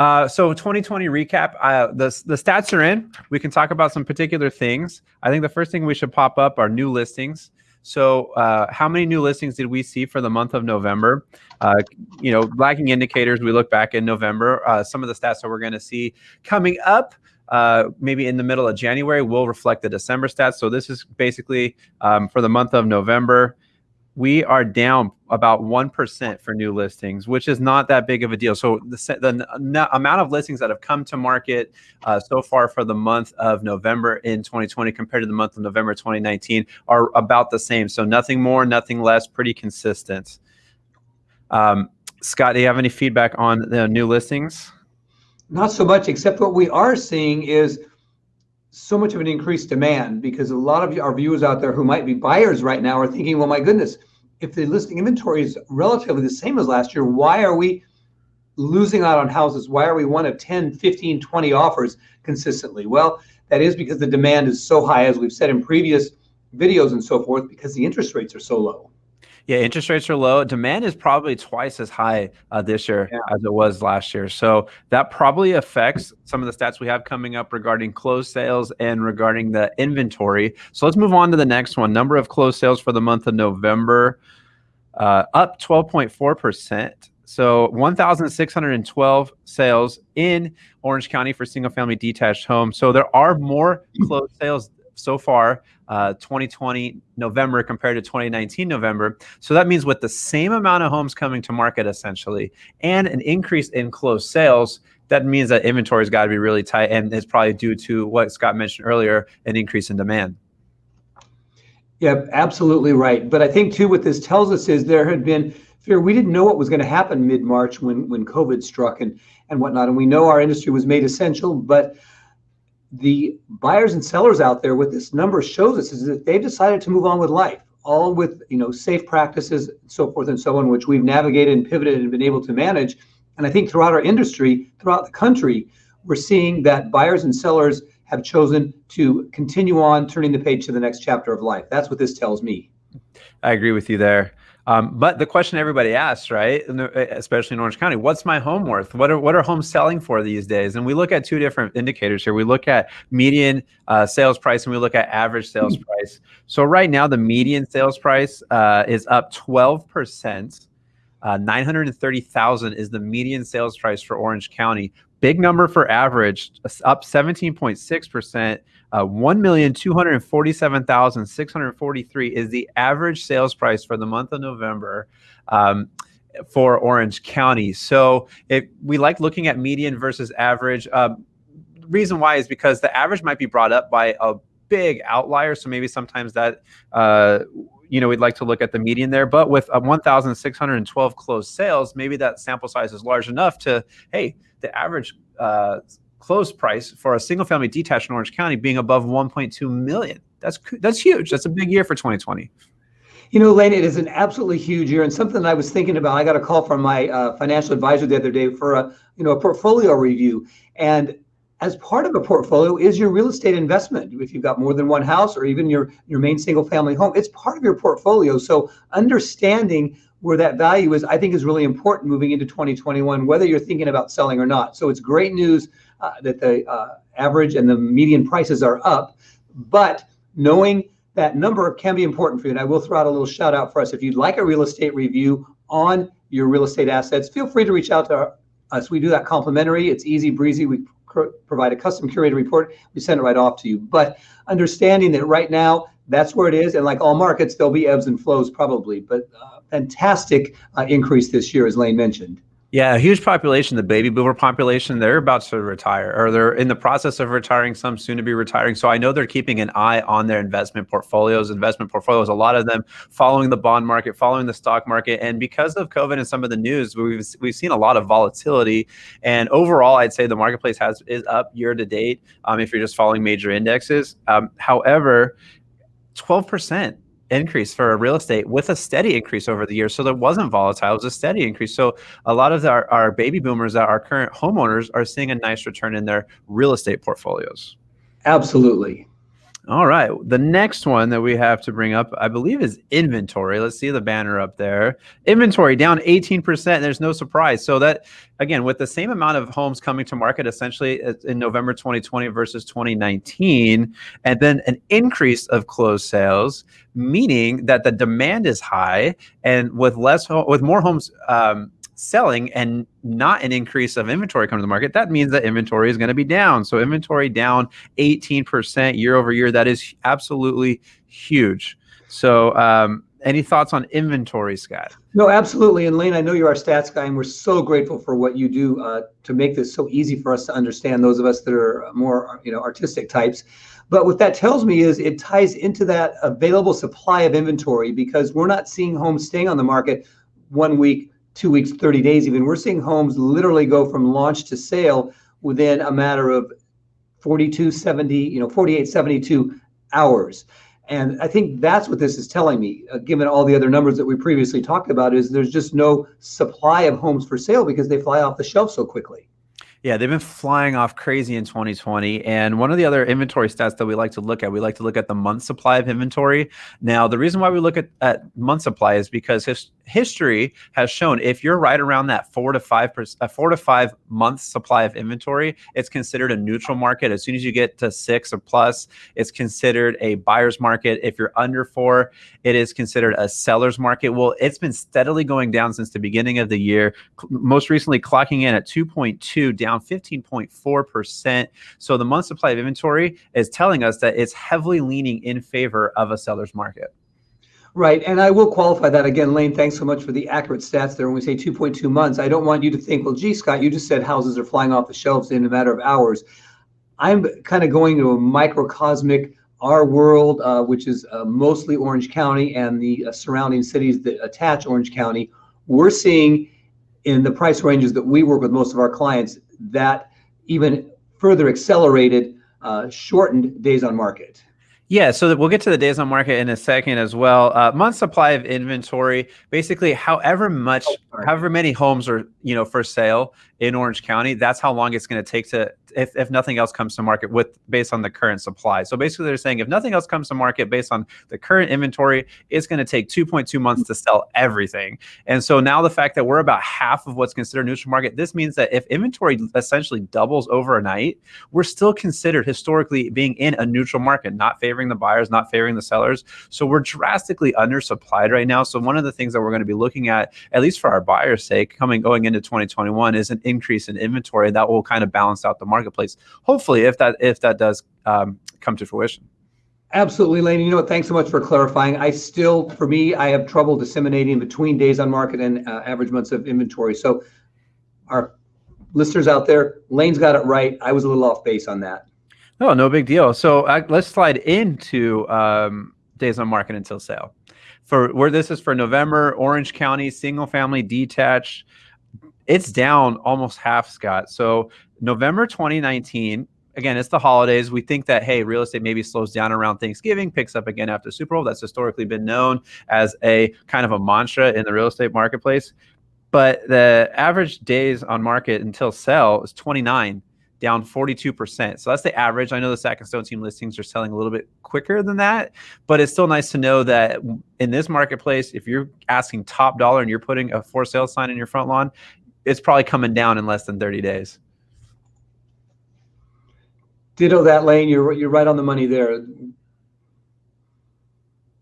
Uh, so 2020 recap. Uh, the the stats are in. We can talk about some particular things. I think the first thing we should pop up are new listings. So, uh, how many new listings did we see for the month of November? Uh, you know, lagging indicators. We look back in November. Uh, some of the stats that we're going to see coming up. Uh, maybe in the middle of January will reflect the December stats. So this is basically um, for the month of November we are down about 1% for new listings, which is not that big of a deal. So the, the amount of listings that have come to market uh, so far for the month of November in 2020 compared to the month of November 2019 are about the same. So nothing more, nothing less, pretty consistent. Um, Scott, do you have any feedback on the new listings? Not so much, except what we are seeing is so much of an increased demand because a lot of our viewers out there who might be buyers right now are thinking, well, my goodness, if the listing inventory is relatively the same as last year, why are we losing out on houses? Why are we one of 10, 15, 20 offers consistently? Well, that is because the demand is so high, as we've said in previous videos and so forth, because the interest rates are so low. Yeah, interest rates are low. Demand is probably twice as high uh, this year yeah. as it was last year. So that probably affects some of the stats we have coming up regarding closed sales and regarding the inventory. So let's move on to the next one. Number of closed sales for the month of November, uh, up 12.4%. So 1,612 sales in Orange County for single family detached homes. So there are more closed sales so far, uh, 2020 November compared to 2019 November. So that means with the same amount of homes coming to market essentially and an increase in closed sales, that means that inventory has got to be really tight and it's probably due to what Scott mentioned earlier, an increase in demand. Yeah, absolutely right. But I think too, what this tells us is there had been fear. We didn't know what was going to happen mid-March when when COVID struck and and whatnot, and we know our industry was made essential. But the buyers and sellers out there, what this number shows us is that they've decided to move on with life, all with you know safe practices, so forth and so on, which we've navigated and pivoted and been able to manage. And I think throughout our industry, throughout the country, we're seeing that buyers and sellers have chosen to continue on turning the page to the next chapter of life. That's what this tells me. I agree with you there. Um, but the question everybody asks, right, especially in Orange County, what's my home worth? What are what are homes selling for these days? And we look at two different indicators here. We look at median uh, sales price and we look at average sales hmm. price. So right now, the median sales price uh, is up 12 percent. Uh, 930,000 is the median sales price for Orange County. Big number for average, up 17.6 percent. Uh, 1,247,643 is the average sales price for the month of November um, for Orange County. So if we like looking at median versus average. Uh, reason why is because the average might be brought up by a big outlier. So maybe sometimes that, uh, you know, we'd like to look at the median there. But with 1,612 closed sales, maybe that sample size is large enough to, hey, the average uh, close price for a single family detached in Orange County being above 1.2 million. That's that's huge. That's a big year for 2020. You know, Lane, it is an absolutely huge year, and something I was thinking about. I got a call from my uh, financial advisor the other day for a you know a portfolio review, and as part of a portfolio is your real estate investment. If you've got more than one house, or even your your main single family home, it's part of your portfolio. So understanding where that value is, I think, is really important moving into 2021, whether you're thinking about selling or not. So it's great news uh, that the uh, average and the median prices are up, but knowing that number can be important for you. And I will throw out a little shout out for us. If you'd like a real estate review on your real estate assets, feel free to reach out to us. We do that complimentary. It's easy breezy. We provide a custom curated report. We send it right off to you. But understanding that right now, that's where it is. And like all markets, there'll be ebbs and flows probably. But uh, fantastic uh, increase this year, as Lane mentioned. Yeah, a huge population, the baby boomer population, they're about to retire or they're in the process of retiring, some soon to be retiring. So I know they're keeping an eye on their investment portfolios, investment portfolios, a lot of them following the bond market, following the stock market. And because of COVID and some of the news, we've we've seen a lot of volatility. And overall, I'd say the marketplace has is up year to date um, if you're just following major indexes. Um, however, 12% increase for real estate with a steady increase over the years. So there wasn't volatile, it was a steady increase. So a lot of our, our baby boomers that are current homeowners are seeing a nice return in their real estate portfolios. Absolutely. All right. The next one that we have to bring up, I believe, is inventory. Let's see the banner up there. Inventory down 18%. There's no surprise. So that again, with the same amount of homes coming to market essentially in November 2020 versus 2019, and then an increase of closed sales, meaning that the demand is high, and with less with more homes um, selling and not an increase of inventory coming to the market, that means that inventory is going to be down. So inventory down 18% year over year. That is absolutely huge. So um, any thoughts on inventory, Scott? No, absolutely. And Lane, I know you're our stats guy, and we're so grateful for what you do uh, to make this so easy for us to understand. Those of us that are more, you know, artistic types. But what that tells me is it ties into that available supply of inventory because we're not seeing homes staying on the market one week, two weeks, 30 days even. We're seeing homes literally go from launch to sale within a matter of 42, 70, you know, 48, 72 hours. And I think that's what this is telling me, uh, given all the other numbers that we previously talked about, is there's just no supply of homes for sale because they fly off the shelf so quickly. Yeah, they've been flying off crazy in 2020. And one of the other inventory stats that we like to look at, we like to look at the month supply of inventory. Now, the reason why we look at, at month supply is because his, history has shown if you're right around that four to five percent, a four to five month supply of inventory, it's considered a neutral market. As soon as you get to six or plus, it's considered a buyer's market. If you're under four, it is considered a seller's market. Well, it's been steadily going down since the beginning of the year. Most recently, clocking in at 2.2, down 15.4 percent. So the month supply of inventory is telling us that it's heavily leaning in favor of a seller's market. Right. And I will qualify that again, Lane. Thanks so much for the accurate stats there. When we say 2.2 months, I don't want you to think, well, gee, Scott, you just said houses are flying off the shelves in a matter of hours. I'm kind of going to a microcosmic, our world, uh, which is uh, mostly Orange County and the uh, surrounding cities that attach Orange County. We're seeing in the price ranges that we work with most of our clients that even further accelerated, uh, shortened days on market. Yeah, so we'll get to the days on market in a second as well. Uh, month supply of inventory, basically, however much, oh, however many homes are you know for sale in Orange County, that's how long it's going to take to if, if nothing else comes to market with based on the current supply. So basically they're saying if nothing else comes to market based on the current inventory, it's going to take 2.2 months to sell everything. And so now the fact that we're about half of what's considered neutral market, this means that if inventory essentially doubles overnight, we're still considered historically being in a neutral market, not favoring the buyers, not favoring the sellers. So we're drastically undersupplied right now. So one of the things that we're going to be looking at, at least for our buyers' sake, coming going into 2021 is an increase in inventory that will kind of balance out the marketplace. Hopefully, if that if that does um, come to fruition. Absolutely, Lane. You know what? Thanks so much for clarifying. I still, for me, I have trouble disseminating between days on market and uh, average months of inventory. So, our listeners out there, Lane's got it right. I was a little off base on that. No, no big deal. So uh, let's slide into um, days on market until sale. For where this is for November, Orange County single family detached, it's down almost half, Scott. So November 2019, again, it's the holidays. We think that, hey, real estate maybe slows down around Thanksgiving, picks up again after Super Bowl. That's historically been known as a kind of a mantra in the real estate marketplace. But the average days on market until sell is 29, down 42%. So that's the average. I know the Sack and Stone team listings are selling a little bit quicker than that, but it's still nice to know that in this marketplace, if you're asking top dollar and you're putting a for sale sign in your front lawn, it's probably coming down in less than 30 days. Ditto that lane. You're you're right on the money there.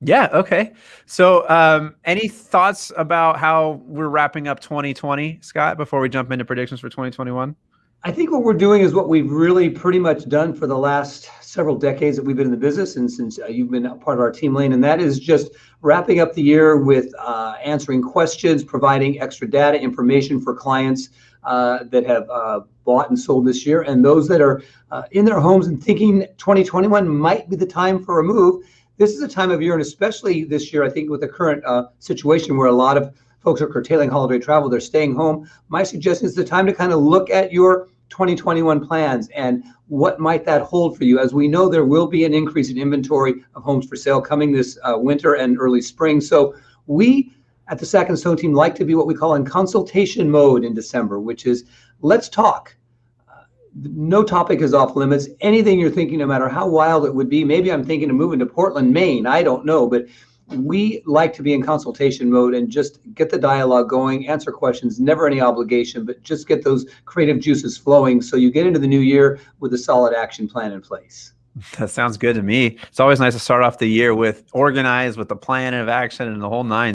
Yeah. Okay. So, um, any thoughts about how we're wrapping up 2020, Scott? Before we jump into predictions for 2021. I think what we're doing is what we've really pretty much done for the last several decades that we've been in the business, and since uh, you've been a part of our team, Lane, and that is just wrapping up the year with uh, answering questions, providing extra data information for clients uh, that have uh, bought and sold this year, and those that are uh, in their homes and thinking 2021 might be the time for a move. This is a time of year, and especially this year, I think with the current uh, situation where a lot of folks are curtailing holiday travel, they're staying home. My suggestion is the time to kind of look at your 2021 plans and what might that hold for you? As we know, there will be an increase in inventory of homes for sale coming this uh, winter and early spring. So we at the Sack and Stone team like to be what we call in consultation mode in December, which is let's talk no topic is off limits. Anything you're thinking, no matter how wild it would be, maybe I'm thinking of moving to Portland, Maine. I don't know, but we like to be in consultation mode and just get the dialogue going, answer questions, never any obligation, but just get those creative juices flowing so you get into the new year with a solid action plan in place. That sounds good to me. It's always nice to start off the year with organized, with the plan of action and the whole nine.